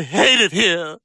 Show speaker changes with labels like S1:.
S1: I hate it here.